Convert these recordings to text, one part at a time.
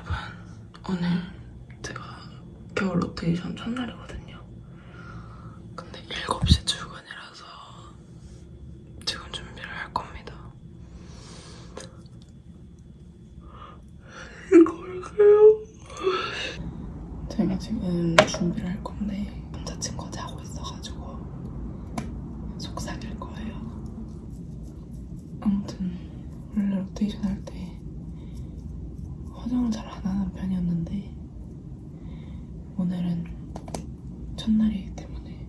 여러분 오늘 제가 겨울 로테이션 첫날이거든요. 근데 7시 출근이라서 지금 준비를 할 겁니다. 이거 할까요? 제가 지금 준비를 할 건데 남자친구가 자고 있어가지고 속삭일 거예요. 아무튼 원래 로테이션 할 때 화장을 잘 안 하는 편이었는데 오늘은 첫날이기 때문에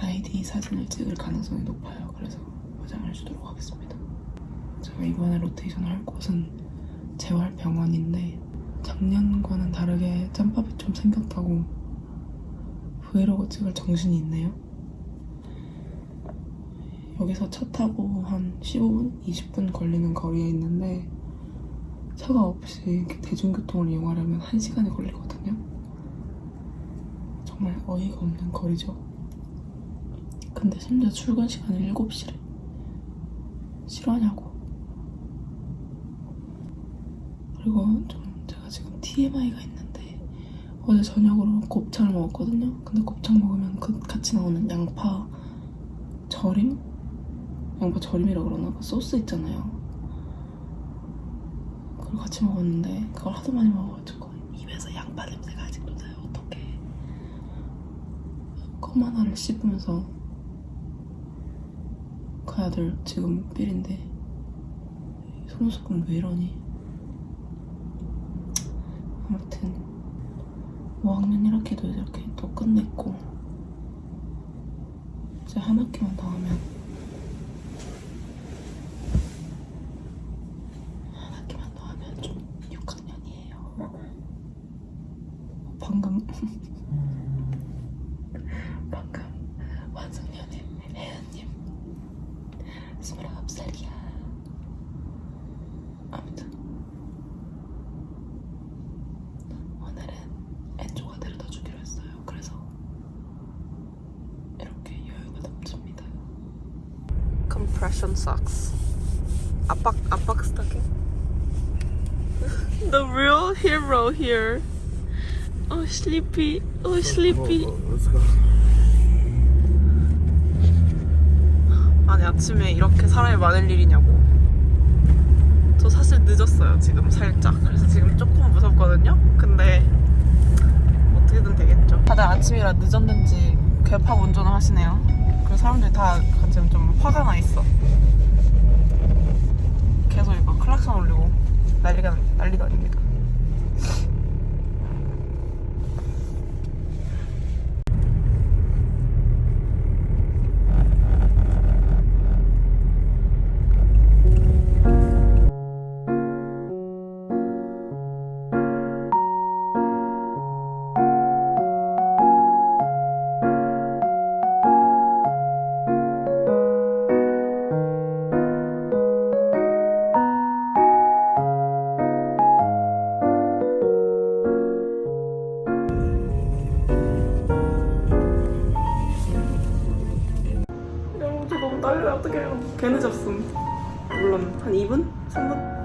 아이디 사진을 찍을 가능성이 높아요. 그래서 화장을 해주도록 하겠습니다. 제가 이번에 로테이션 할 곳은 재활병원인데 작년과는 다르게 짬밥이 좀 생겼다고 브이로그 찍을 정신이 있네요. 여기서 차 타고 한 15분, 20분 걸리는 거리에 있는데 차가 없이 대중교통을 이용하려면 1시간이 걸리거든요. 정말 어이가 없는 거리죠. 근데 심지어 출근 시간이 7시래. 싫어하냐고. 그리고 좀 제가 지금 TMI가 있는데 어제 저녁으로 곱창을 먹었거든요. 근데 곱창 먹으면 그 같이 나오는 양파 절임? 양파 절임이라 그러나? 그 소스 있잖아요. 그걸 같이 먹었는데 그걸 하도 많이 먹어가지고 입에서 양파 냄새가 아직도 나요. 어떡해. 껌 하나를 씹으면서 그 아들 지금 삘인데 속눈썹은 왜 이러니? 아무튼 5학년 1학기도 이렇게 또 끝냈고 이제 한 학기만 더 하면 한 학기만 더 하면 좀 6학년이에요. 방금 방금 완성년의 혜연님 29살이야. 아무튼 오늘은 엔조가 데려다 주기로 했어요. 그래서 이렇게 여유가 넘칩니다. Compression socks. 압박 압박 스타킹. The real hero here. Oh sleepy. Oh sleepy. 아니 아침에 이렇게 사람이 많을 일이냐고. 저 사실 늦었어요 지금 살짝. 그래서 지금 조금 무섭거든요. 근데 어떻게든 되겠죠. 다들 아침이라 늦었는지 괴팍 운전을 하시네요. 그리고 사람들이 다 지금 좀 화가 나 있어. 계속 이거 클락션 올리고 난리가 난리도 아닙니다. 어떡해요 개 늦었음 물론 한 2분? 3분?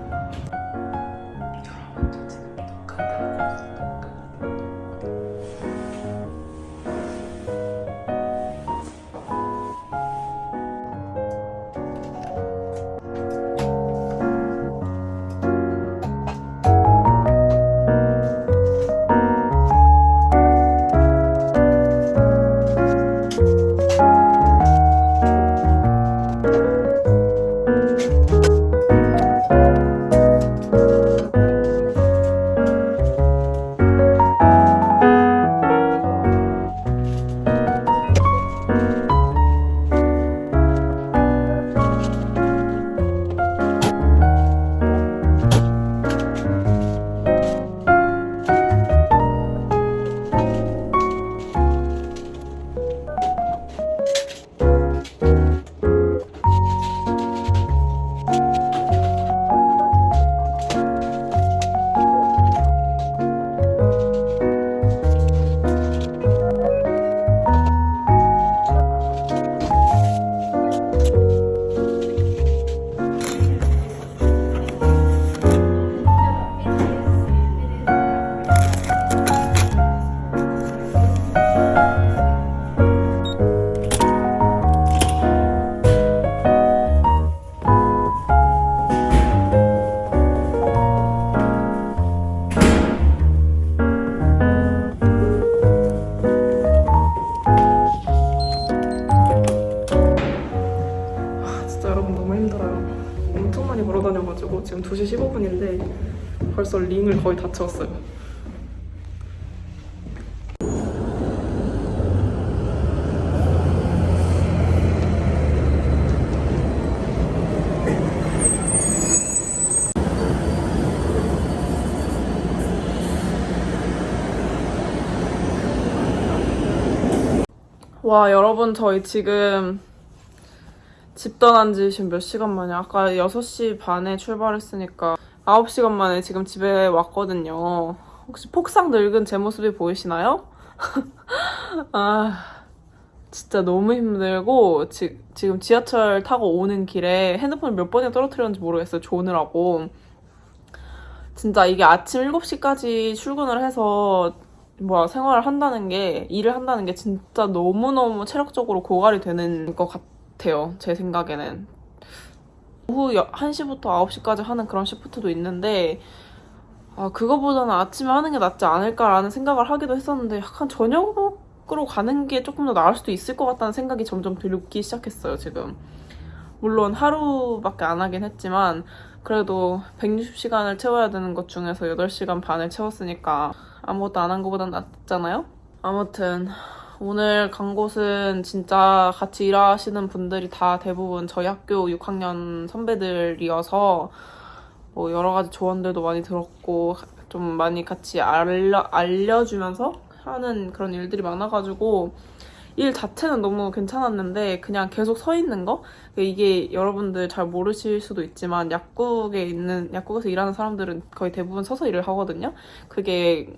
2시 15분인데 벌써 링을 거의 다 채웠어요. 와 여러분 저희 지금 집 떠난 지 지금 몇 시간 만에 아까 6시 반에 출발했으니까 9시간 만에 지금 집에 왔거든요. 혹시 폭삭 늙은 제 모습이 보이시나요? 아 진짜 너무 힘들고 지, 지금 지하철 타고 오는 길에 핸드폰을 몇 번이나 떨어뜨렸는지 모르겠어요. 조느라고. 진짜 이게 아침 7시까지 출근을 해서 뭐야 생활을 한다는 게 일을 한다는 게 진짜 너무너무 체력적으로 고갈이 되는 것 같아요. 제 생각에는. 오후 1시부터 9시까지 하는 그런 시프트도 있는데 아, 그거보다는 아침에 하는 게 낫지 않을까라는 생각을 하기도 했었는데 약간 저녁으로 가는 게 조금 더 나을 수도 있을 것 같다는 생각이 점점 들기 시작했어요, 지금. 물론 하루밖에 안 하긴 했지만 그래도 160시간을 채워야 되는 것 중에서 8시간 반을 채웠으니까 아무것도 안 한 것보단 낫잖아요? 아무튼 오늘 간 곳은 진짜 같이 일하시는 분들이 다 대부분 저희 학교 6학년 선배들이어서 뭐 여러 가지 조언들도 많이 들었고 좀 많이 같이 알려, 알려주면서 하는 그런 일들이 많아가지고 일 자체는 너무 괜찮았는데 그냥 계속 서 있는 거 이게 여러분들 잘 모르실 수도 있지만 약국에 있는 약국에서 일하는 사람들은 거의 대부분 서서 일을 하거든요. 그게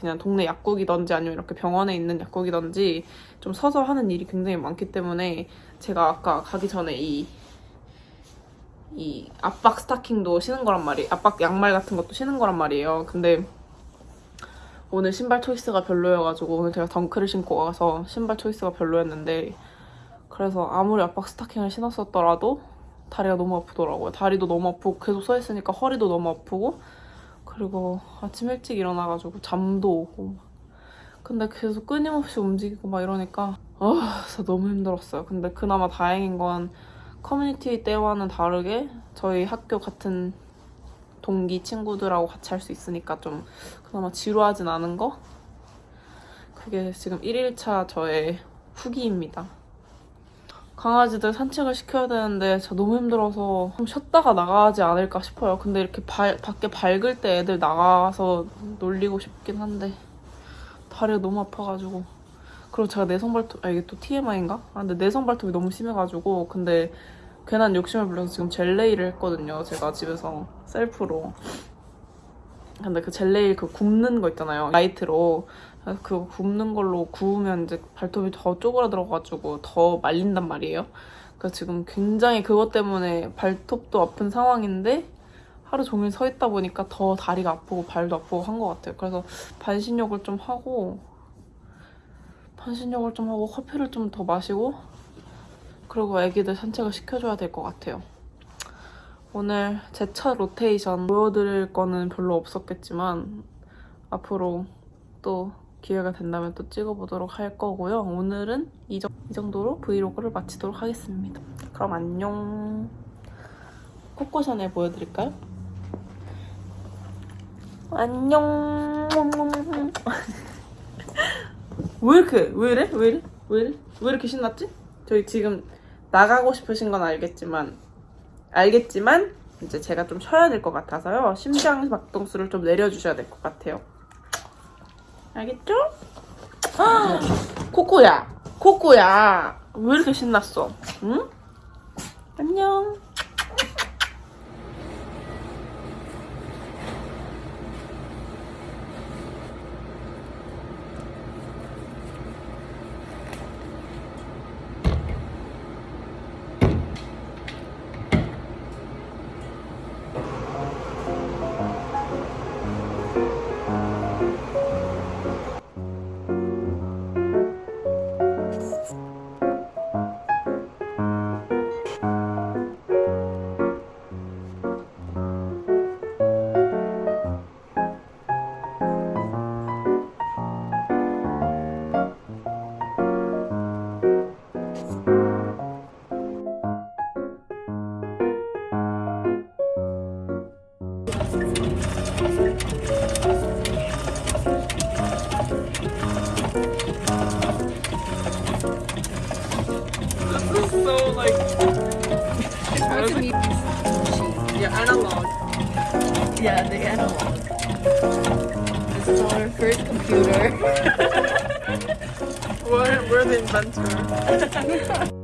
그냥 동네 약국이든지 아니면 이렇게 병원에 있는 약국이든지 좀 서서 하는 일이 굉장히 많기 때문에 제가 아까 가기 전에 이, 이 압박 스타킹도 신은 거란 말이에요. 압박 양말 같은 것도 신은 거란 말이에요. 근데 오늘 신발 초이스가 별로여가지고 오늘 제가 덩크를 신고 와서 신발 초이스가 별로였는데 그래서 아무리 압박 스타킹을 신었었더라도 다리가 너무 아프더라고요. 다리도 너무 아프고 계속 서 있으니까 허리도 너무 아프고 그리고 아침 일찍 일어나가지고 잠도 오고 막. 근데 계속 끊임없이 움직이고 막 이러니까 아 진짜 너무 힘들었어요. 근데 그나마 다행인 건 커뮤니티 때와는 다르게 저희 학교 같은 동기 친구들하고 같이 할 수 있으니까 좀 그나마 지루하진 않은 거? 그게 지금 1일차 저의 후기입니다. 강아지들 산책을 시켜야 되는데 진짜 너무 힘들어서 좀 쉬었다가 나가지 않을까 싶어요. 근데 이렇게 발, 밖에 밝을 때 애들 나가서 놀리고 싶긴 한데 다리가 너무 아파가지고 그리고 제가 내성 발톱 아 이게 또 TMI인가? 아 근데 내성 발톱이 너무 심해가지고 근데 괜한 욕심을 부려서 지금 젤네일을 했거든요. 제가 집에서 셀프로. 근데 그 젤네일 그 굽는 거 있잖아요. 라이트로. 그래서 그 굽는 걸로 구우면 이제 발톱이 더 쪼그라들어가지고 더 말린단 말이에요. 그래서 지금 굉장히 그것 때문에 발톱도 아픈 상황인데 하루 종일 서 있다 보니까 더 다리가 아프고 발도 아프고 한 것 같아요. 그래서 반신욕을 좀 하고 반신욕을 좀 하고 커피를 좀 더 마시고 그리고 애기들 산책을 시켜줘야 될 것 같아요. 오늘 제첫 로테이션 보여드릴 거는 별로 없었겠지만 앞으로 또 기회가 된다면 또 찍어보도록 할 거고요. 오늘은 이, 정, 이 정도로 브이로그를 마치도록 하겠습니다. 그럼 안녕. 코코 샤넬 보여드릴까요? 안녕. 왜 이렇게 왜 이래? 왜 이래? 왜 이래? 왜 이렇게 신났지? 저희 지금 나가고 싶으신 건 알겠지만 알겠지만 이제 제가 좀 쉬어야 될 것 같아서요. 심장 박동수를 좀 내려주셔야 될 것 같아요. 알겠죠? 아, 코코야, 코코야, 왜 이렇게 신났어? 응? 안녕. Yeah, the analog. This is our first computer. We're, we're the inventor.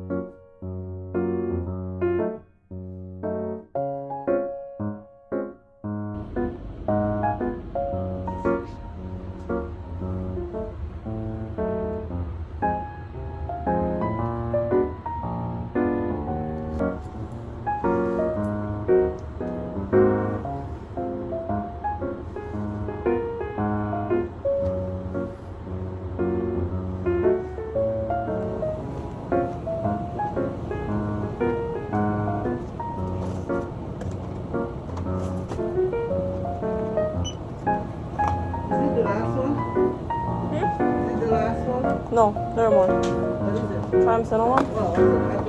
다른 원. 다음 쓰는 원?